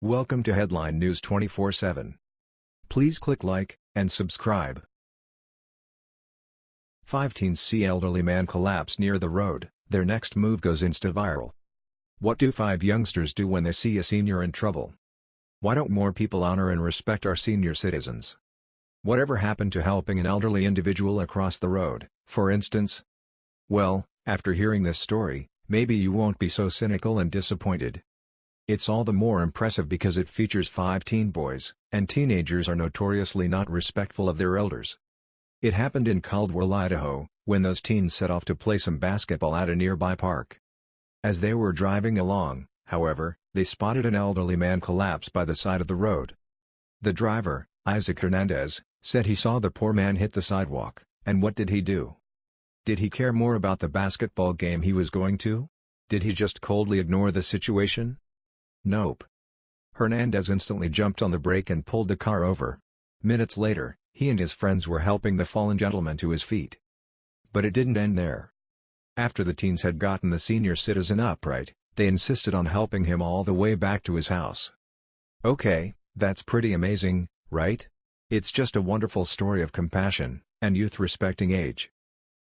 Welcome to Headline News 24/7. Please click like and subscribe. Five teens see elderly man collapse near the road, their next move goes insta-viral. What do five youngsters do when they see a senior in trouble? Why don't more people honor and respect our senior citizens? Whatever happened to helping an elderly individual across the road, for instance? Well, after hearing this story, maybe you won't be so cynical and disappointed. It's all the more impressive because it features five teen boys, and teenagers are notoriously not respectful of their elders. It happened in Caldwell, Idaho, when those teens set off to play some basketball at a nearby park. As they were driving along, however, they spotted an elderly man collapse by the side of the road. The driver, Isaac Hernandez, said he saw the poor man hit the sidewalk, and what did he do? Did he care more about the basketball game he was going to? Did he just coldly ignore the situation? Nope. Hernandez instantly jumped on the brake and pulled the car over. Minutes later, he and his friends were helping the fallen gentleman to his feet. But it didn't end there. After the teens had gotten the senior citizen upright, they insisted on helping him all the way back to his house. Okay, that's pretty amazing, right? It's just a wonderful story of compassion, and youth respecting age.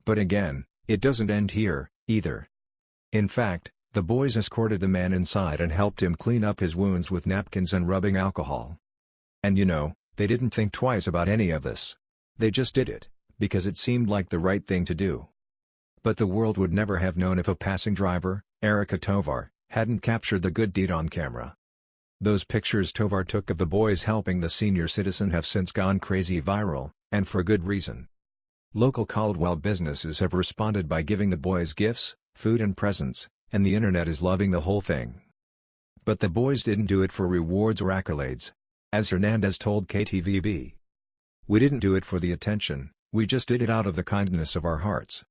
But again, it doesn't end here, either. In fact, the boys escorted the man inside and helped him clean up his wounds with napkins and rubbing alcohol. And you know, they didn't think twice about any of this. They just did it, because it seemed like the right thing to do. But the world would never have known if a passing driver, Erica Tovar, hadn't captured the good deed on camera. Those pictures Tovar took of the boys helping the senior citizen have since gone crazy viral, and for good reason. Local Caldwell businesses have responded by giving the boys gifts, food and presents, and the internet is loving the whole thing. But the boys didn't do it for rewards or accolades. As Hernandez told KTVB. We didn't do it for the attention, we just did it out of the kindness of our hearts.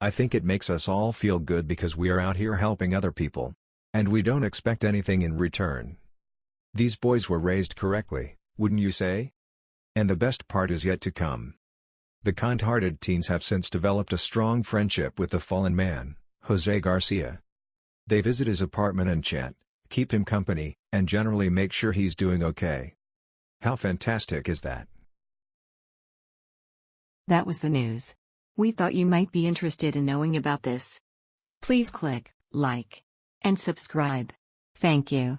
I think it makes us all feel good because we are out here helping other people. And we don't expect anything in return. These boys were raised correctly, wouldn't you say? And the best part is yet to come. The kind-hearted teens have since developed a strong friendship with the fallen man, Jose Garcia. They visit his apartment and chat, keep him company, and generally make sure he's doing okay. How fantastic is that? That was the news. We thought you might be interested in knowing about this. Please click like and subscribe. Thank you.